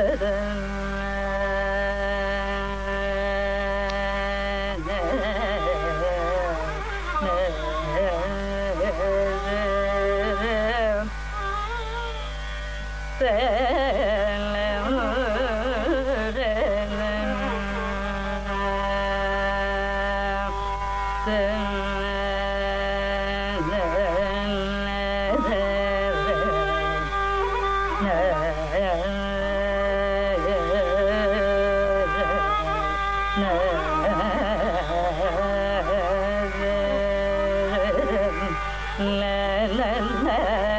da la la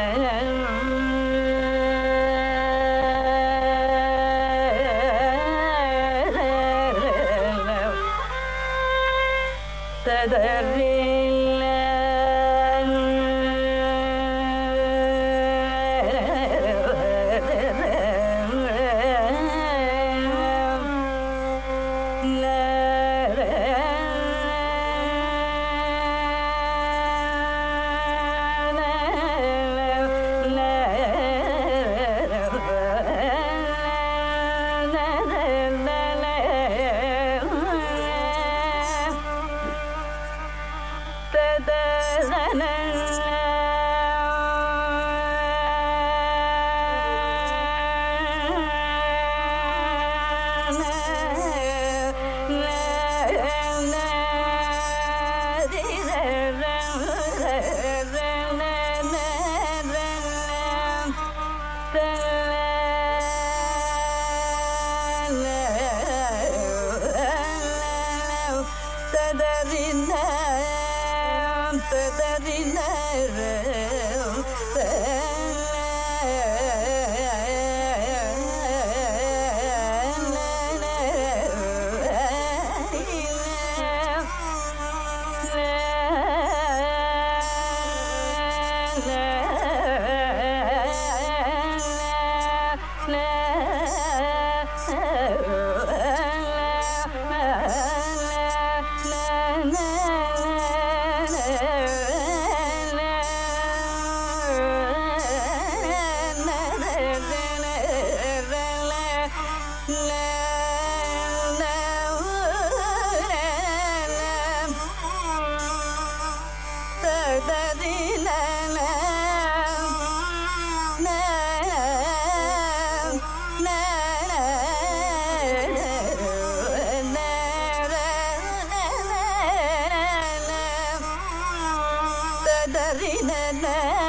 ne ne ne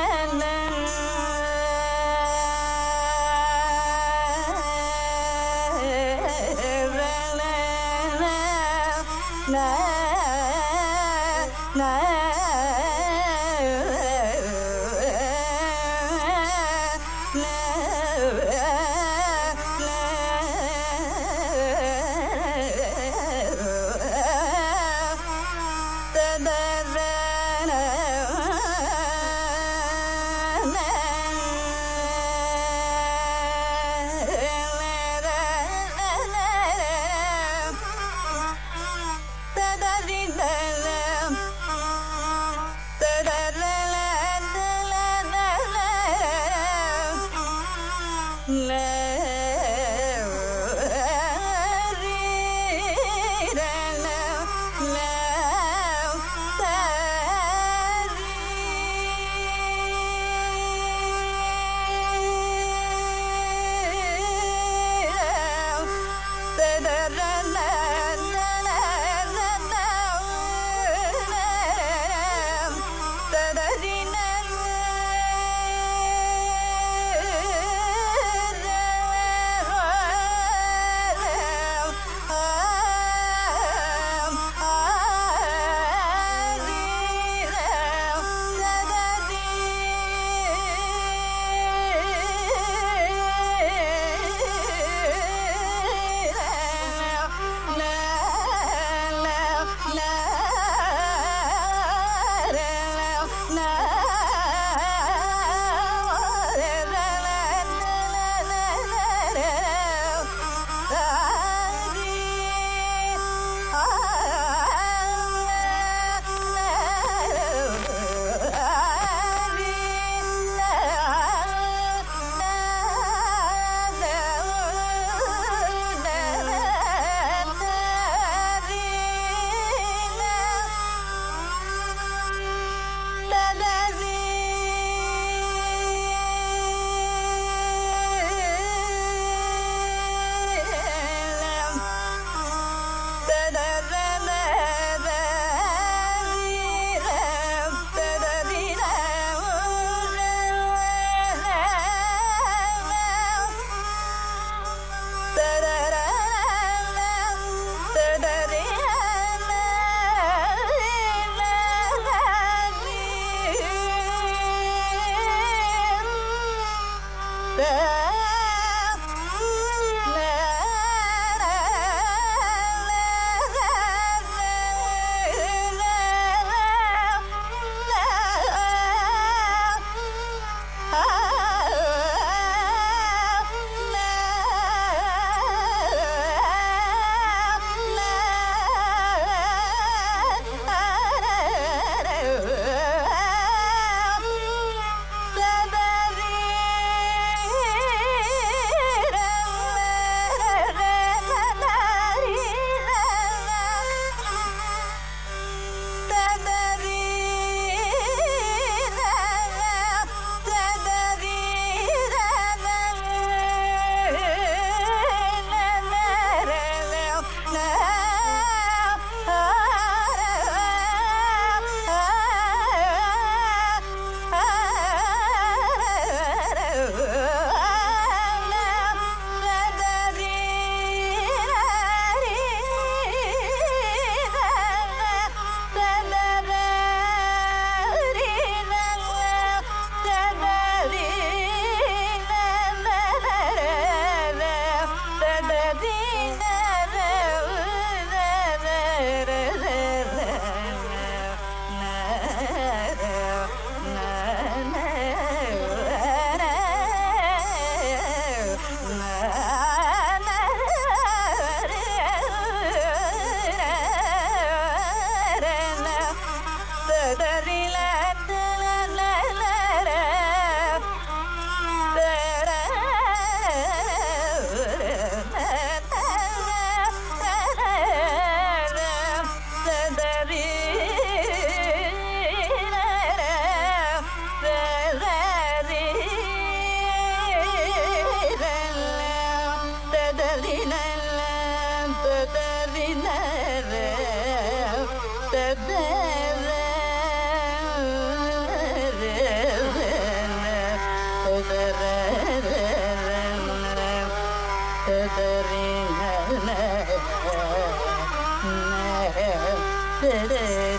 Yeah.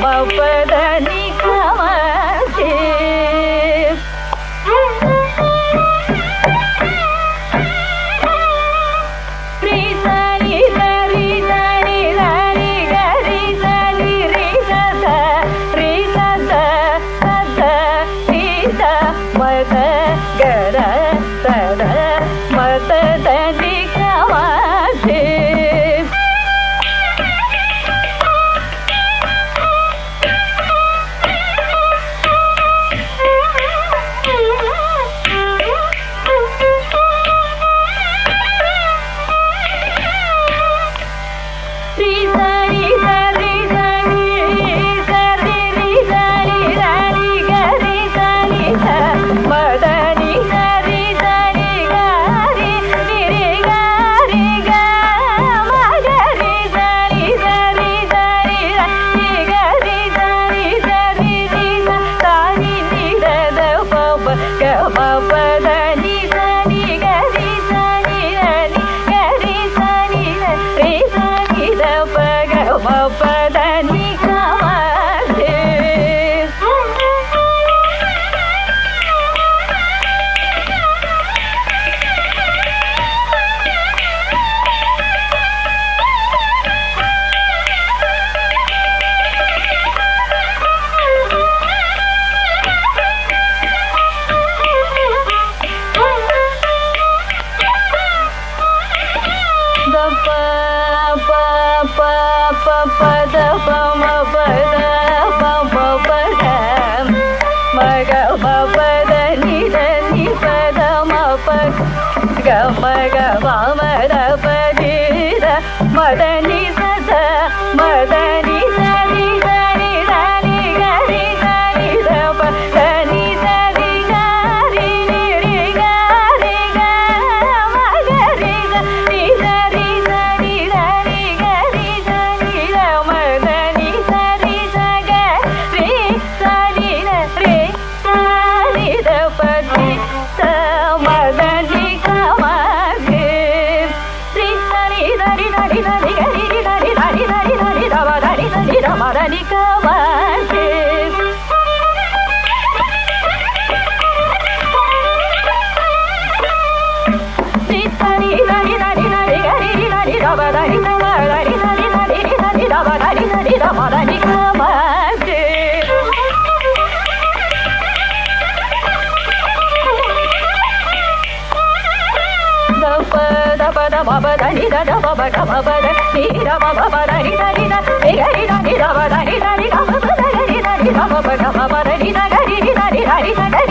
about further. పద బబ దని దద బబ గమ పద నీ రమ బబ దని దని ద ని గరి దని రమ దని దని గమ పద గరి దని రమ బ గమ పద ని ద గరి ని దని దని ద గరి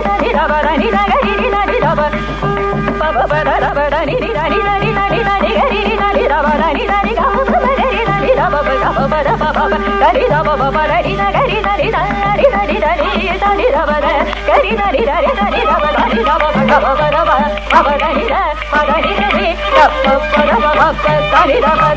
దని రమ